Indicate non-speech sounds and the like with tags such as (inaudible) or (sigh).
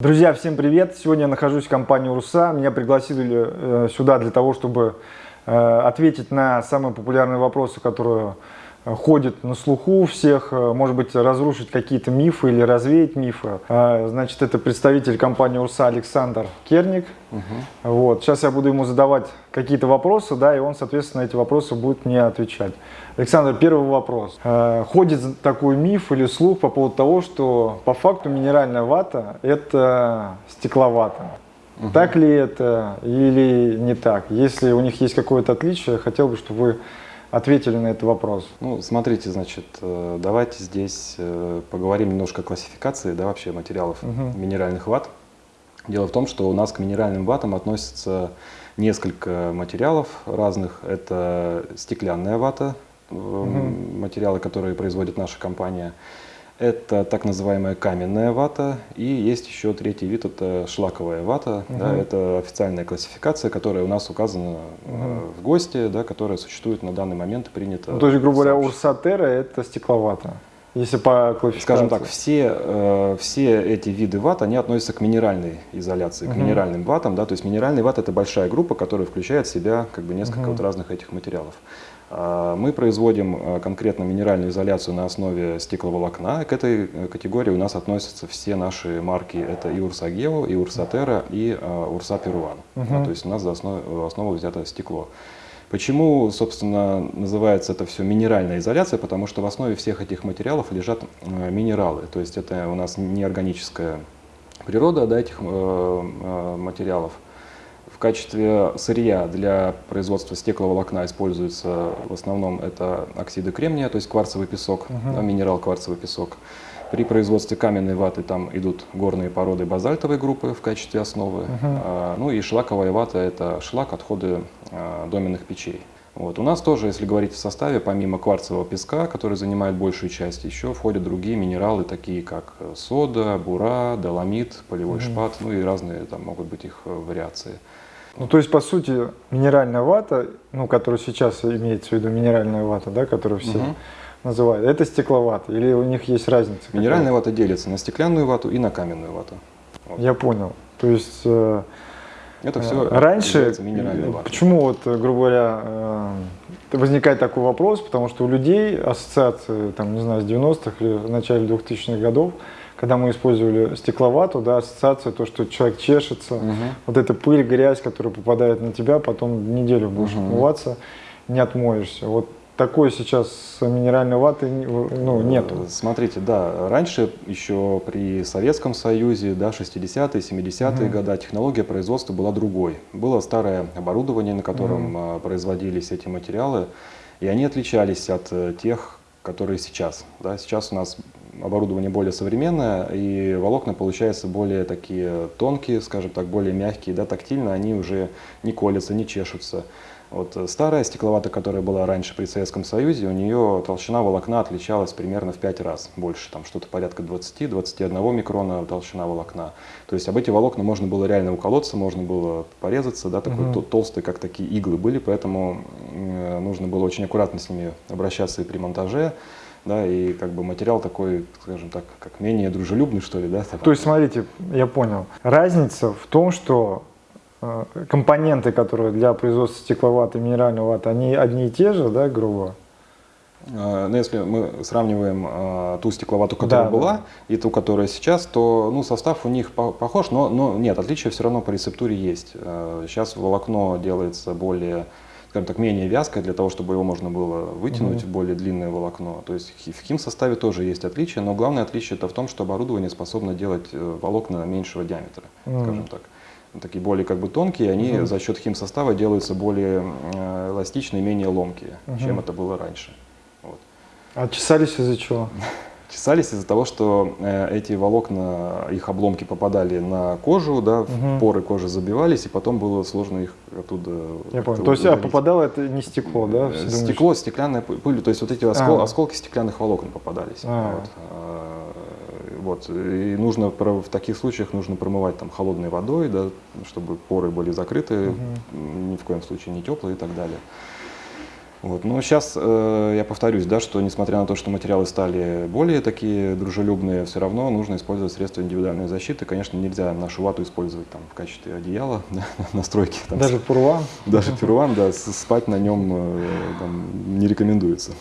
Друзья, всем привет! Сегодня я нахожусь в компании УРСА. Меня пригласили э, сюда для того, чтобы э, ответить на самые популярные вопросы, которые э, ходят на слуху у всех, может быть, разрушить какие-то мифы или развеять мифы. Значит, это представитель компании УРСА Александр Керник. Угу. Вот. Сейчас я буду ему задавать какие-то вопросы, да, и он, соответственно, эти вопросы будет мне отвечать. Александр, первый вопрос. Э, ходит такой миф или слух по поводу того, что по факту минеральная вата – это стекловата. Угу. Так ли это или не так? Если у них есть какое-то отличие, хотел бы, чтобы вы ответили на этот вопрос. Ну, смотрите, значит, э, давайте здесь э, поговорим немножко о классификации, да, вообще материалов угу. минеральных ват. Дело в том, что у нас к минеральным ватам относятся несколько материалов разных. Это стеклянная вата, угу. материалы, которые производит наша компания. Это так называемая каменная вата, и есть еще третий вид, это шлаковая вата. Угу. Да, это официальная классификация, которая у нас указана угу. в ГОСТе, да, которая существует на данный момент принята. Ну, то есть, грубо говоря, урсатера – это стекловата? Если по классификации. Скажем так, все, э, все эти виды ват, они относятся к минеральной изоляции, к uh минеральным ватам. Да? То есть минеральный ват – это большая группа, которая включает в себя как бы, несколько uh вот разных этих материалов. А, мы производим э, конкретно минеральную изоляцию на основе стекловолокна. К этой э, категории у нас относятся все наши марки. Это и Урсагео, и Урсатера, и Урса Перуан. Угу. То есть у нас за основу, основу взято стекло. Почему, собственно, называется это все минеральная изоляция? Потому что в основе всех этих материалов лежат минералы. То есть это у нас неорганическая природа да, этих материалов. В качестве сырья для производства стекловолокна используется в основном это оксиды кремния, то есть кварцевый песок, -huh. минерал кварцевый песок. При производстве каменной ваты там идут горные породы базальтовой группы в качестве основы. -huh. а, ну и шлаковая вата – это шлак, отходы а, доменных печей. Вот. У нас тоже, если говорить в составе, помимо кварцевого песка, который занимает большую часть, еще входят другие минералы, такие как сода, бура, доломит, полевой mm шпат, ну и разные там могут быть их вариации. Ну, то есть, по сути, минеральная вата, ну, которая сейчас имеется в виду минеральная вата, да, которую все угу. называют, это стекловата или у них есть разница? Минеральная вата делится на стеклянную вату и на каменную вату. Вот. Я понял. То есть, э, это все раньше, почему вот, грубо говоря, э, возникает такой вопрос, потому что у людей ассоциации, там, не знаю, с 90-х или в начале 2000-х годов, когда мы использовали стекловату, да, ассоциация, то, что человек чешется, угу. вот эта пыль, грязь, которая попадает на тебя, потом неделю будешь угу. отмываться, не отмоешься. Вот такой сейчас минеральной ваты ну, нету. Смотрите, да, раньше еще при Советском Союзе, да, 60-е, 70-е угу. годы технология производства была другой. Было старое оборудование, на котором угу. производились эти материалы, и они отличались от э, тех, которые сейчас. Да. Сейчас у нас оборудование более современное, и волокна получаются более такие тонкие, скажем так, более мягкие, да, тактильно, они уже не колятся, не чешутся. Вот старая стекловата, которая была раньше при Советском Союзе, у нее толщина волокна отличалась примерно в 5 раз больше, там что-то порядка 20-21 микрона толщина волокна. То есть об эти волокна можно было реально уколоться, можно было порезаться, да, такой угу. толстые, как такие иглы были, поэтому нужно было очень аккуратно с ними обращаться и при монтаже да, и как бы материал такой, скажем так, как менее дружелюбный, что ли, да. То есть, смотрите, я понял. Разница в том, что э, компоненты, которые для производства стекловаты, минеральной ваты, они одни и те же, да, грубо? Э, ну, если мы сравниваем э, ту стекловату, которая да, была, да. и ту, которая сейчас, то ну, состав у них по похож, но, но нет, отличия все равно по рецептуре есть. Э, сейчас волокно делается более скажем так, менее вязкое, для того, чтобы его можно было вытянуть в более длинное волокно. То есть в химсоставе тоже есть отличия, но главное отличие это в том, что оборудование способно делать э, волокна меньшего диаметра, скажем так. Такие более как бы тонкие, они mm за счет химсостава делаются более э, эластичные, менее ломкие, чем это было раньше. Вот. А чесались из-за чего? (laughs) чесались из-за того, что э, эти волокна, их обломки попадали на кожу, да, угу. поры кожи забивались, и потом было сложно их оттуда Я понял. То есть а, попадало это не стекло, да? Все Стекло, думаешь? стеклянная пыль, то есть вот эти оскол, а. осколки стеклянных волокон попадались. А. Вот. Вот. И нужно в таких случаях нужно промывать там холодной водой, да, чтобы поры были закрыты, угу. ни в коем случае не теплые и так далее. Вот. Но сейчас э, я повторюсь, да, что несмотря на то, что материалы стали более такие дружелюбные, все равно нужно использовать средства индивидуальной защиты. Конечно, нельзя нашу вату использовать там, в качестве одеяла, (laughs) да, настройки. Там, Даже пурва? Даже перуан, да, спать на нем э, там, не рекомендуется.